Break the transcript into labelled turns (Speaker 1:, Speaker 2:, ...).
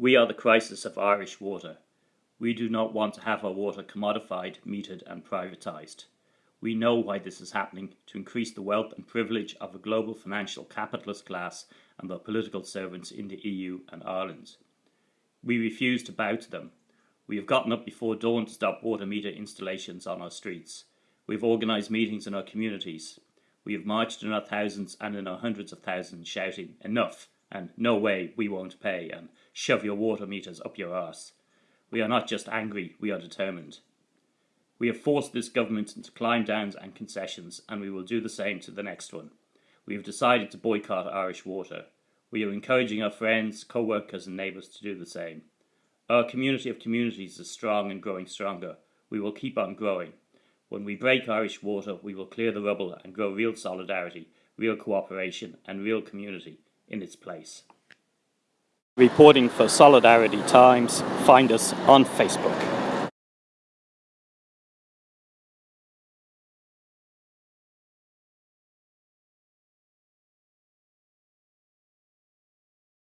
Speaker 1: We are the crisis of Irish water. We do not want to have our water commodified, metered and privatised. We know why this is happening to increase the wealth and privilege of a global financial capitalist class and their political servants in the EU and Ireland. We refuse to bow to them. We have gotten up before dawn to stop water meter installations on our streets. We have organised meetings in our communities. We have marched in our thousands and in our hundreds of thousands shouting, enough, and no way, we won't pay, and shove your water meters up your arse. We are not just angry, we are determined. We have forced this government into climb downs and concessions, and we will do the same to the next one. We have decided to boycott Irish water. We are encouraging our friends, co workers, and neighbours to do the same. Our community of communities is strong and growing stronger. We will keep on growing. When we break Irish water, we will clear the rubble and grow real solidarity, real cooperation, and real community in its place. Reporting for Solidarity Times, find us on Facebook.